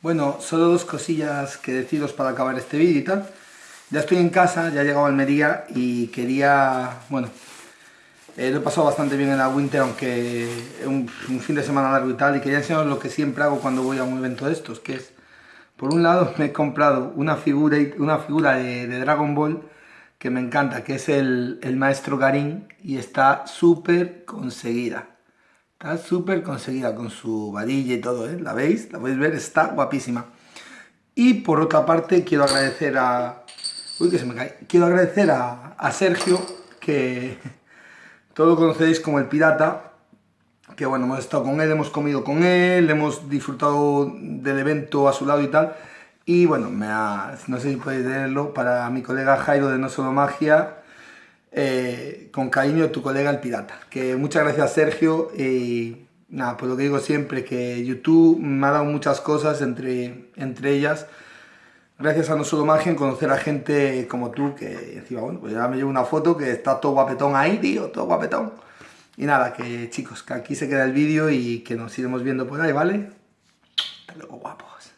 Bueno, solo dos cosillas que deciros para acabar este vídeo y tal. Ya estoy en casa, ya he llegado a Almería y quería, bueno, eh, lo he pasado bastante bien en la Winter, aunque un, un fin de semana largo y tal, y quería enseñaros lo que siempre hago cuando voy a un evento de estos, que es, por un lado me he comprado una figura, una figura de, Dragon Ball que me encanta, que es el, el maestro Garín, y está súper conseguida. Está súper conseguida con su varilla y todo, ¿eh? ¿La veis? ¿La podéis ver? Está guapísima. Y por otra parte quiero agradecer a... Uy, que se me cae. Quiero agradecer a, a Sergio, que todos lo conocéis como el pirata, que bueno, hemos estado con él, hemos comido con él, hemos disfrutado del evento a su lado y tal. Y bueno, me ha, no sé si podéis leerlo, para mi colega Jairo de No Solo Magia, eh, con cariño tu colega el pirata. Que muchas gracias Sergio y nada, pues lo que digo siempre, que YouTube me ha dado muchas cosas, entre, entre ellas, gracias a No Solo Magia, en conocer a gente como tú, que encima, bueno, pues ya me llevo una foto que está todo guapetón ahí, tío, todo guapetón. Y nada, que chicos, que aquí se queda el vídeo y que nos iremos viendo por ahí, ¿vale? Hasta luego, guapos.